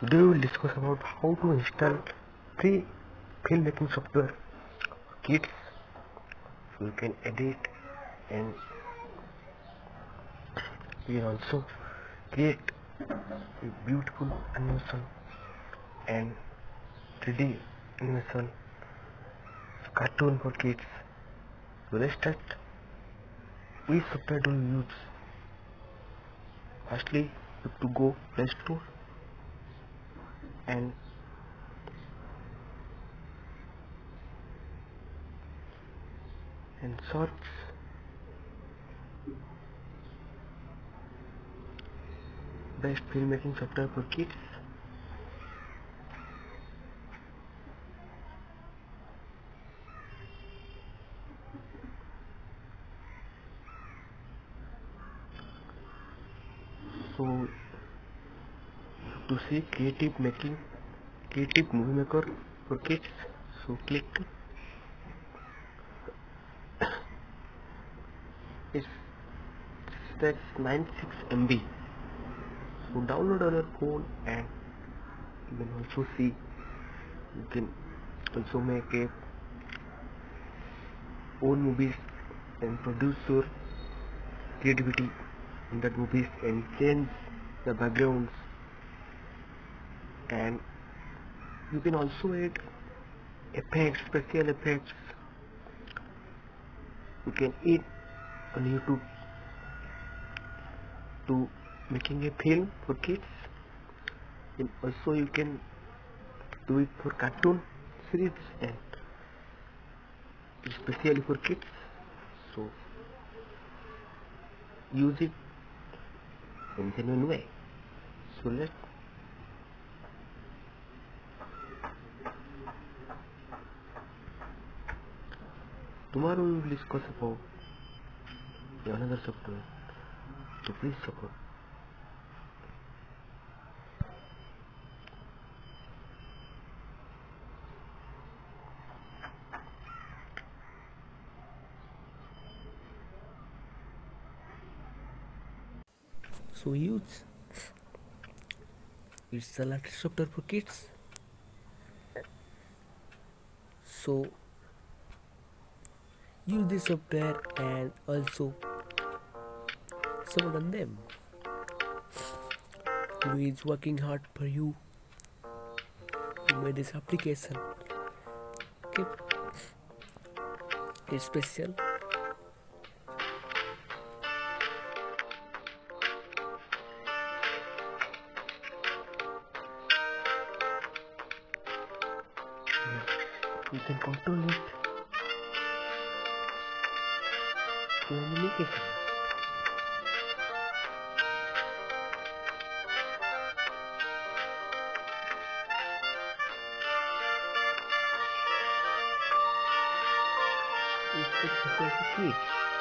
Today we will discuss about how to install free filmmaking software kids so you can edit and you can also create a beautiful animation and 3D animation cartoon for kids. So let's start. Which software do you use? Firstly, you have to go Play Store and and search best filmmaking software for kids. So to see creative making creative movie maker for kids so click it's that's 96 MB so download on your phone and you can also see you can also make a own movies and produce your creativity in that movies and change the backgrounds and you can also add effects special effects you can add on YouTube to making a film for kids. And also you can do it for cartoon series and especially for kids. So use it in genuine way. So let tomorrow we will discuss about another software so please support so use it's the latest software for kids so use this software and also some of them who is working hard for you to make this application okay? It's special. You can control it to animation it's just a kids